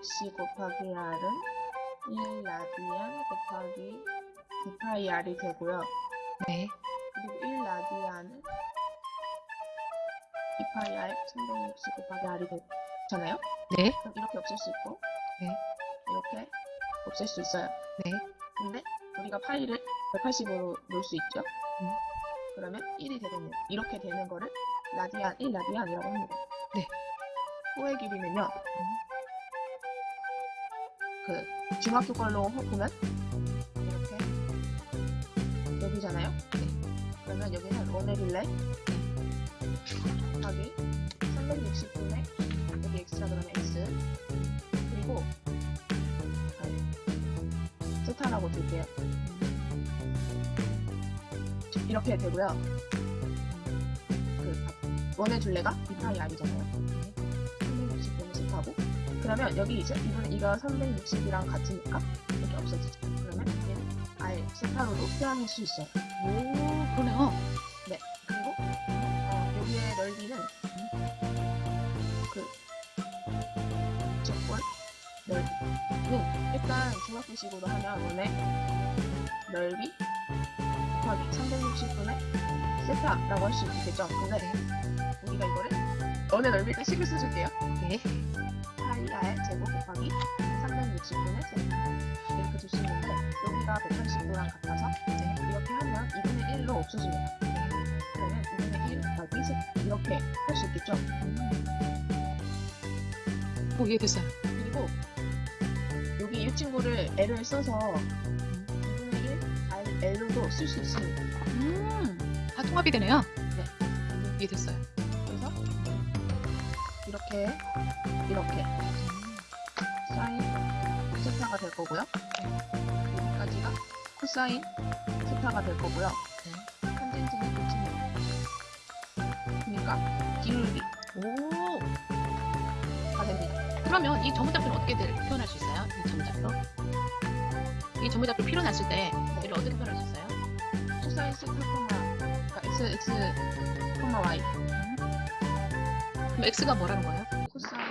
36C 곱하기 R은 1 라디안 곱하기 2파이 R이 되고요. 네. 그리고 1 라디안은 2파이 R 360 곱하기 R이 되잖아요. 네. 그럼 이렇게 없앨 수 있고 네. 이렇게 없앨 수 있어요. 네. 근데 우리가 파이를 180으로 놓을 수 있죠. 음. 그러면 1이 되겠네요. 이렇게 되는 거를 라디안 1 라디안이라고 합니다. 네. 호의 길이는요. 그 중학교 걸로 호- 보면 이렇게 여기잖아요. 그러면 여기는 원의 빌레 곱하기 360분의 여기 x라 그러면 x 그리고 아, 세타라고 둘게요. 이렇게 되고요. 그 원의 둘레가 2파이 r이잖아요. 360분의 세타고 그러면 여기 이제 이분 이거 360이랑 같으니까 이렇게 없어지죠. 그러면 얘는 r 세타로도 표현할 수 있어요. 오, 그러네요. 그리고 어, 여기의 넓이는 그 적분 넓이는 일단 중학교식으로 하면 원의 넓이 곱하기 360분의 세타라고 할 수 있겠죠. 근데 우리가 이거를 원의 넓이를 식을 써줄게요. 네. 파이 r 제곱 곱하기 360분의 세타 이렇게 줄 수 있는데 여기가 180도랑 같아서 네. 이렇게 하면 2분의 1로 없어집니다. 그러면 2분의 1 곱하기 세 이렇게 할 수 있겠죠. 오, 이해됐어요. 그리고 여기 이 친구를 L을 써서 2분의 1 R, L로도 쓸 수 있습니다. 음, 다 통합이 되네요. 네. 이해됐어요. 이렇게 이렇게 사인 세타가 될 거고요. 여기까지가 코사인 세타가 될 거고요. 탄젠트는 끝입니다. 그러니까 기울기 오, 다 됩니다. 그러면 이 전문작표는 어떻게 들- 표현할 수 있어요? 이 전문작표? 이 전문작표 표현했을 때 얘를 어떻게 표현할 수 있어요? 코사인 세타 그러니까 x x y x가 뭐라는 거예요? 코사인